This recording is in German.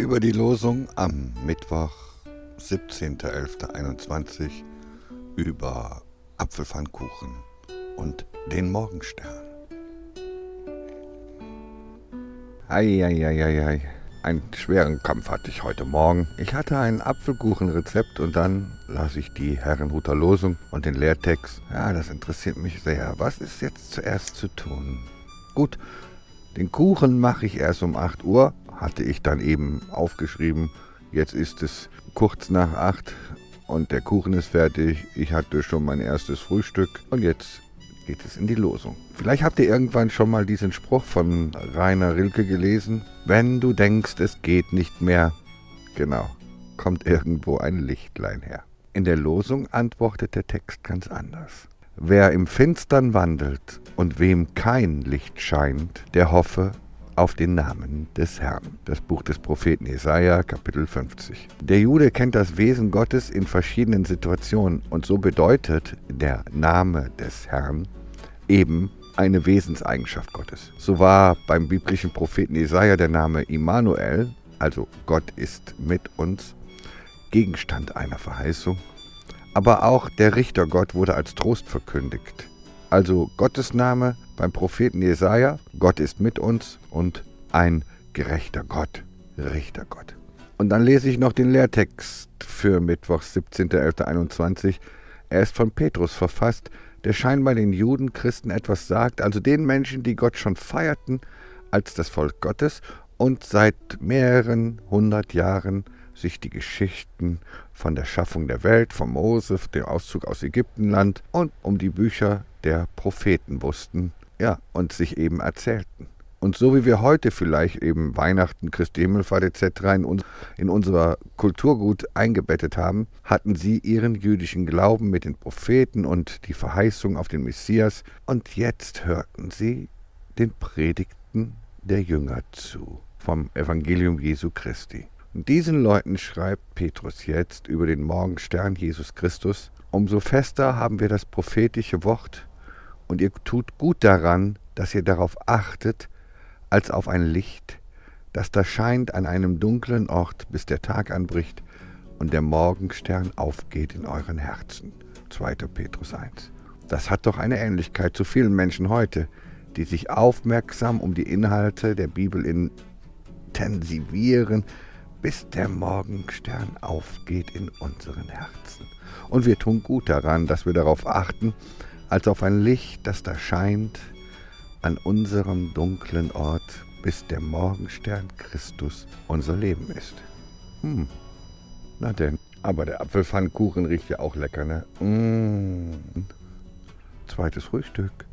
über die Losung am Mittwoch, 17.11.21 über Apfelpfannkuchen und den Morgenstern. Eieieiei, einen schweren Kampf hatte ich heute Morgen. Ich hatte ein Apfelkuchenrezept und dann las ich die Herrenhuter Losung und den Lehrtext. Ja, das interessiert mich sehr. Was ist jetzt zuerst zu tun? Gut, den Kuchen mache ich erst um 8 Uhr, hatte ich dann eben aufgeschrieben. Jetzt ist es kurz nach 8 und der Kuchen ist fertig. Ich hatte schon mein erstes Frühstück und jetzt geht es in die Losung. Vielleicht habt ihr irgendwann schon mal diesen Spruch von Rainer Rilke gelesen. Wenn du denkst, es geht nicht mehr, genau, kommt irgendwo ein Lichtlein her. In der Losung antwortet der Text ganz anders. Wer im Finstern wandelt und wem kein Licht scheint, der hoffe auf den Namen des Herrn. Das Buch des Propheten Jesaja, Kapitel 50. Der Jude kennt das Wesen Gottes in verschiedenen Situationen und so bedeutet der Name des Herrn eben eine Wesenseigenschaft Gottes. So war beim biblischen Propheten Jesaja der Name Immanuel, also Gott ist mit uns, Gegenstand einer Verheißung aber auch der Richtergott wurde als Trost verkündigt. Also Gottes Name beim Propheten Jesaja, Gott ist mit uns und ein gerechter Gott, Richtergott. Und dann lese ich noch den Lehrtext für Mittwoch, 17.11.21. Er ist von Petrus verfasst, der scheinbar den Juden, Christen etwas sagt, also den Menschen, die Gott schon feierten als das Volk Gottes und seit mehreren hundert Jahren sich die Geschichten von der Schaffung der Welt, von Mose, dem Auszug aus Ägyptenland und um die Bücher der Propheten wussten, ja, und sich eben erzählten. Und so wie wir heute vielleicht eben Weihnachten, Christi Himmelfahrt etc. In, uns, in unserer Kulturgut eingebettet haben, hatten sie ihren jüdischen Glauben mit den Propheten und die Verheißung auf den Messias. Und jetzt hörten sie den Predigten der Jünger zu vom Evangelium Jesu Christi. Diesen Leuten schreibt Petrus jetzt über den Morgenstern Jesus Christus, umso fester haben wir das prophetische Wort, und ihr tut gut daran, dass ihr darauf achtet, als auf ein Licht, das da scheint an einem dunklen Ort, bis der Tag anbricht und der Morgenstern aufgeht in euren Herzen. 2. Petrus 1. Das hat doch eine Ähnlichkeit zu vielen Menschen heute, die sich aufmerksam um die Inhalte der Bibel intensivieren, bis der Morgenstern aufgeht in unseren Herzen. Und wir tun gut daran, dass wir darauf achten, als auf ein Licht, das da scheint, an unserem dunklen Ort, bis der Morgenstern Christus unser Leben ist. Hm, na denn. Aber der Apfelpfannkuchen riecht ja auch lecker, ne? Mmh. Zweites Frühstück.